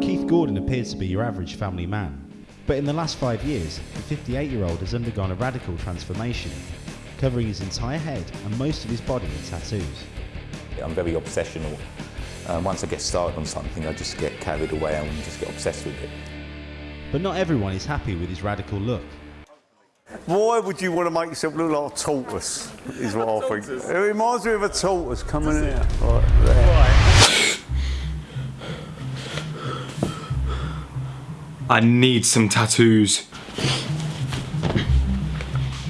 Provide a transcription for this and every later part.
Keith Gordon appears to be your average family man, but in the last five years, the 58 year old has undergone a radical transformation, covering his entire head and most of his body in tattoos. I'm very obsessional. Um, once I get started on something, I just get carried away and just get obsessed with it. But not everyone is happy with his radical look. Why would you want to make yourself look like a tortoise? Is what I think. It reminds me of a tortoise coming in. Right there. I need some tattoos.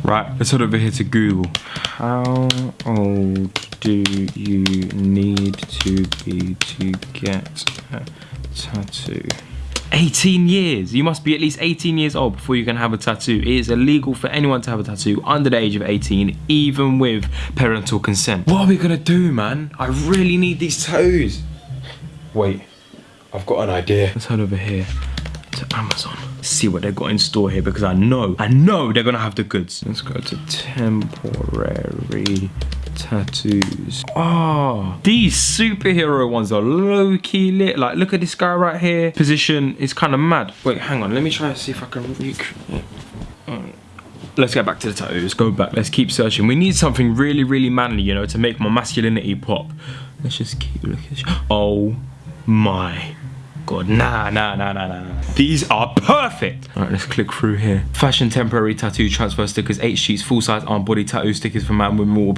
Right, let's head over here to Google. How old do you need to be to get a tattoo? 18 years. You must be at least 18 years old before you can have a tattoo. It is illegal for anyone to have a tattoo under the age of 18, even with parental consent. What are we gonna do, man? I really need these toes. Wait, I've got an idea. Let's head over here Amazon. See what they've got in store here because I know, I know they're gonna have the goods. Let's go to temporary tattoos. Oh, these superhero ones are low-key lit. Like, look at this guy right here. Position is kind of mad. Wait, hang on. Let me try and see if I can recreate. Let's get back to the tattoos. Go back. Let's keep searching. We need something really, really manly, you know, to make my masculinity pop. Let's just keep looking. Oh my god. Nah, nah, nah, nah, nah. These are perfect. All right, let's click through here. Fashion temporary tattoo transfer stickers, eight sheets, full size arm body tattoo stickers for man, women, all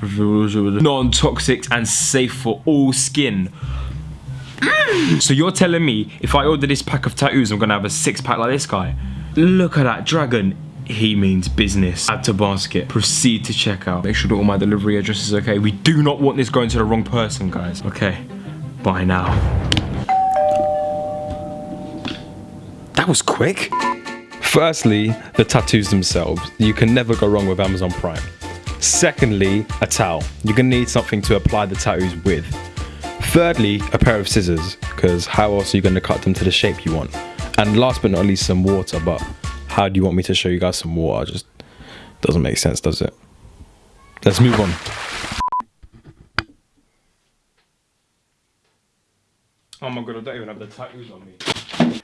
non-toxic and safe for all skin. Mm. So you're telling me if I order this pack of tattoos, I'm gonna have a six pack like this guy? Look at that dragon. He means business. Add to basket. Proceed to checkout. Make sure that all my delivery address is okay. We do not want this going to the wrong person, guys. Okay. Bye now. That was quick. Firstly, the tattoos themselves. You can never go wrong with Amazon Prime. Secondly, a towel. You're gonna need something to apply the tattoos with. Thirdly, a pair of scissors, because how else are you gonna cut them to the shape you want? And last but not least, some water, but how do you want me to show you guys some water? Just doesn't make sense, does it? Let's move on. Oh my god, I don't even have the tattoos on me.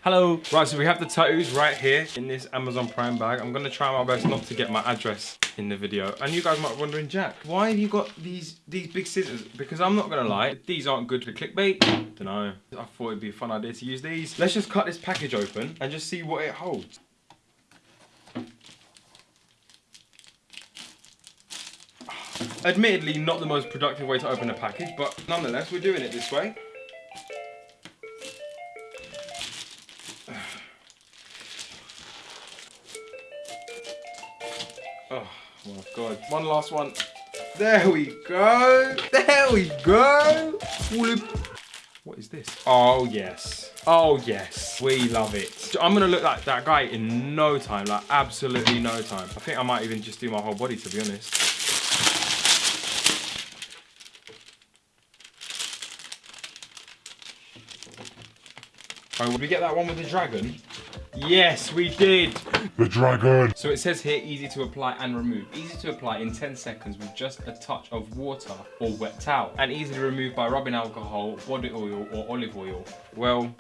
Hello. Right, so we have the tattoos right here in this Amazon Prime bag. I'm gonna try my best not to get my address in the video. And you guys might be wondering, Jack, why have you got these these big scissors? Because I'm not gonna lie, these aren't good for clickbait. Dunno. I thought it'd be a fun idea to use these. Let's just cut this package open and just see what it holds. Admittedly, not the most productive way to open a package, but nonetheless, we're doing it this way. Oh my god. One last one. There we go. There we go. What is this? Oh yes. Oh yes. We love it. I'm gonna look like that guy in no time. Like absolutely no time. I think I might even just do my whole body to be honest. Oh, did we get that one with the dragon? Yes, we did. The dragon. So it says here, easy to apply and remove. Easy to apply in 10 seconds with just a touch of water or wet towel. And easy to remove by rubbing alcohol, body oil or olive oil. Well,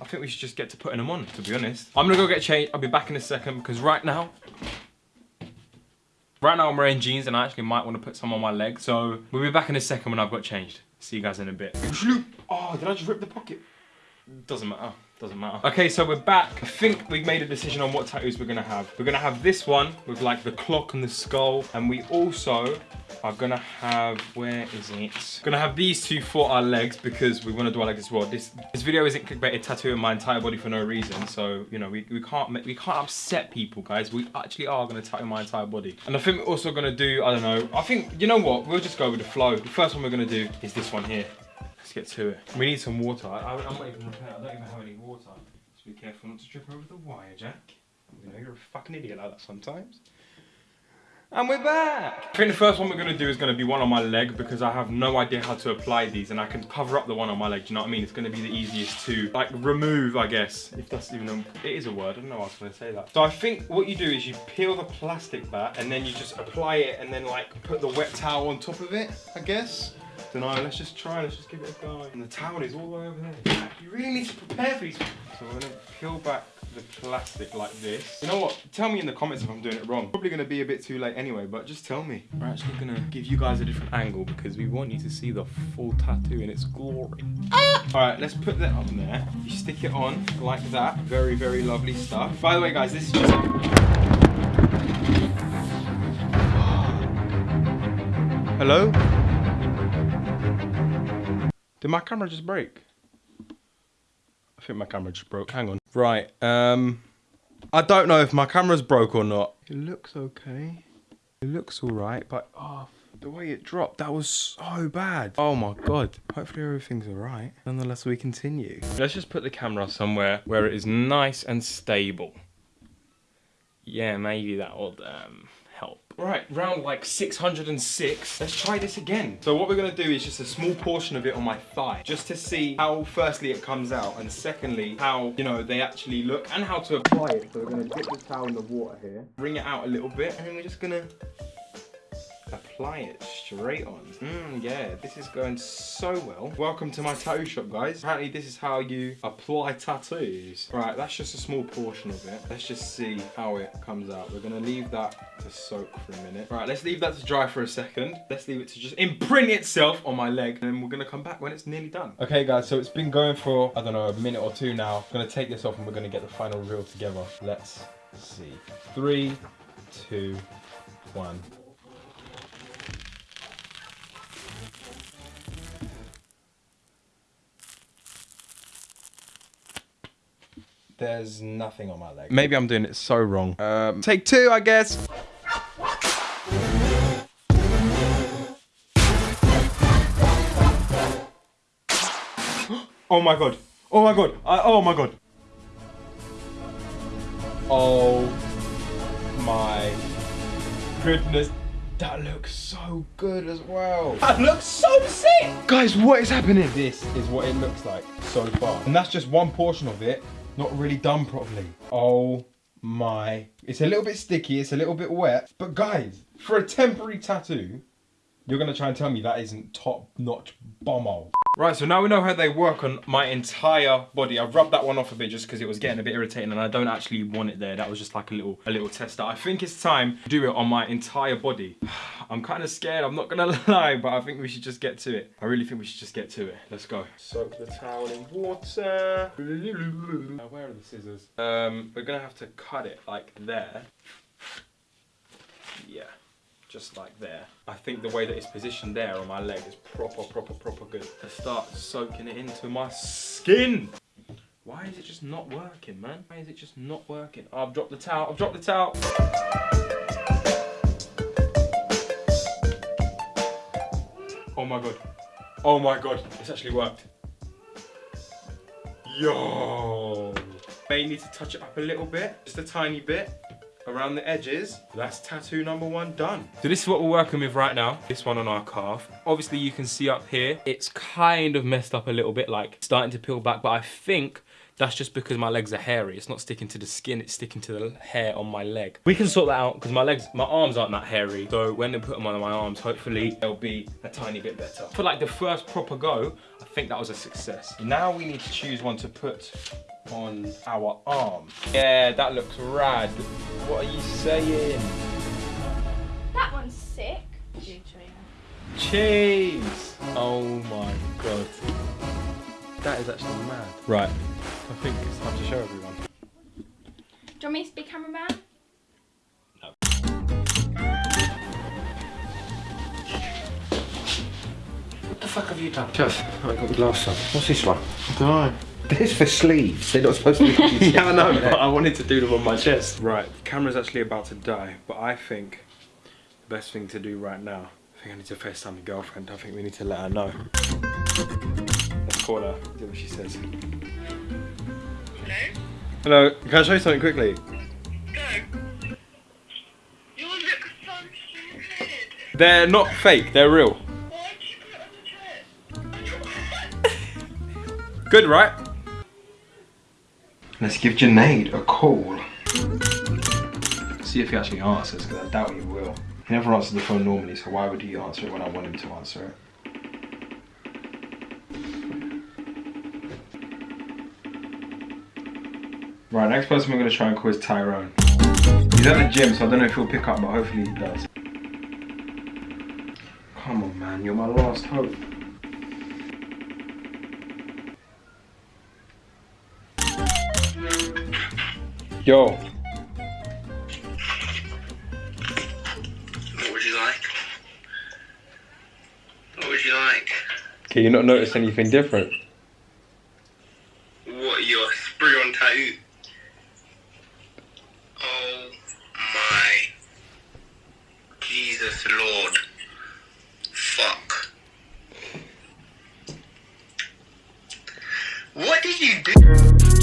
I think we should just get to putting them on, to be honest. I'm gonna go get changed. I'll be back in a second because right now, right now I'm wearing jeans and I actually might want to put some on my legs. So we'll be back in a second when I've got changed. See you guys in a bit. Oh, did I just rip the pocket? Doesn't matter. Doesn't matter. Okay, so we're back. I think we've made a decision on what tattoos we're gonna have. We're gonna have this one with like the clock and the skull. And we also are gonna have, where is it? Gonna have these two for our legs because we wanna do our legs as well. This this video isn't clickbaited tattooing my entire body for no reason. So, you know, we, we can't we can't upset people, guys. We actually are gonna tattoo my entire body. And I think we're also gonna do, I don't know, I think, you know what? We'll just go with the flow. The first one we're gonna do is this one here. Let's get to it. We need some water. I, I'm not even prepared. I don't even have any water. Just be careful not to trip over the wire, Jack. You know, you're a fucking idiot like that sometimes. And we're back! I think the first one we're going to do is going to be one on my leg because I have no idea how to apply these and I can cover up the one on my leg, do you know what I mean? It's going to be the easiest to, like, remove, I guess, if that's even a, it is a word, I don't know I was to say that. So I think what you do is you peel the plastic back and then you just apply it and then, like, put the wet towel on top of it, I guess. Don't know, let's just try, let's just give it a go. And the towel is all the way over there. You really need to prepare for these. So we're gonna peel back the plastic like this. You know what? Tell me in the comments if I'm doing it wrong. Probably gonna be a bit too late anyway, but just tell me. We're actually gonna give you guys a different angle because we want you to see the full tattoo in its glory. Ah! All right, let's put that on there. You stick it on like that. Very, very lovely stuff. By the way, guys, this is just Hello? Did my camera just break? I think my camera just broke. Hang on. Right. Um, I don't know if my camera's broke or not. It looks okay. It looks all right, but oh, the way it dropped, that was so bad. Oh my god. Hopefully everything's all right. Nonetheless, we continue. Let's just put the camera somewhere where it is nice and stable. Yeah, maybe that will um, help. Right, round like 606. Let's try this again. So what we're gonna do is just a small portion of it on my thigh, just to see how firstly it comes out, and secondly, how, you know, they actually look, and how to apply it. So we're gonna dip the towel in the water here, bring it out a little bit, and then we're just gonna apply it straight on. Mm, yeah, this is going so well. Welcome to my tattoo shop, guys. Apparently this is how you apply tattoos. Right, that's just a small portion of it. Let's just see how it comes out. We're gonna leave that to soak for a minute. Right, let's leave that to dry for a second. Let's leave it to just imprint itself on my leg. And then we're gonna come back when it's nearly done. Okay, guys, so it's been going for, I don't know, a minute or two now. I'm gonna take this off and we're gonna get the final reel together. Let's see. Three, two, one. There's nothing on my leg. Maybe I'm doing it so wrong. Um, take two, I guess. oh my god. Oh my god. I, oh my god. Oh my goodness. That looks so good as well. That looks so sick. Guys, what is happening? This is what it looks like so far. And that's just one portion of it not really done properly. Oh my. It's a little bit sticky, it's a little bit wet. But guys, for a temporary tattoo, you're gonna try and tell me that isn't top notch bomb Right, so now we know how they work on my entire body. I've rubbed that one off a bit just because it was getting a bit irritating and I don't actually want it there. That was just like a little a little tester. I think it's time to do it on my entire body. I'm kind of scared, I'm not gonna lie, but I think we should just get to it. I really think we should just get to it. Let's go. Soak the towel in water. Now, where are the scissors? Um, we're gonna have to cut it like there. Yeah just like there. I think the way that it's positioned there on my leg is proper, proper, proper good. To start soaking it into my skin. Why is it just not working, man? Why is it just not working? Oh, I've dropped the towel, I've dropped the towel. Oh my god. Oh my god, it's actually worked. Yo! May need to touch it up a little bit, just a tiny bit around the edges. That's tattoo number one done. So this is what we're working with right now. This one on our calf. Obviously you can see up here, it's kind of messed up a little bit, like starting to peel back, but I think that's just because my legs are hairy. It's not sticking to the skin, it's sticking to the hair on my leg. We can sort that out because my legs, my arms aren't that hairy. So when they put them on my arms, hopefully they'll be a tiny bit better. For like the first proper go, I think that was a success. Now we need to choose one to put on our arm. Yeah, that looks rad. What are you saying? That one's sick. Cheese! Oh my god. That is actually mad. Right, I think it's time to show everyone. Do you want me to be cameraman? No. What the fuck have you done? Jeff, I got the glass on. What's this one? I don't know. This for sleeves. They're not supposed to be. yeah, I know, but I wanted to do them on my chest. Right, the camera's actually about to die, but I think the best thing to do right now, I think I need to FaceTime my girlfriend. I think we need to let her know. Let's call her, see what she says. Hello? Hello, can I show you something quickly? Go. You look so stupid. They're not fake, they're real. Why did Let's give Janaid a call. See if he actually answers, because I doubt he will. He never answers the phone normally, so why would he answer it when I want him to answer it? Right, next person we're going to try and call is Tyrone. He's at the gym, so I don't know if he'll pick up, but hopefully he does. Come on, man, you're my last hope. Yo, What would you like? What would you like? can you not notice anything different? What, your spray on tattoo? Oh my Jesus Lord. Fuck. What did you do?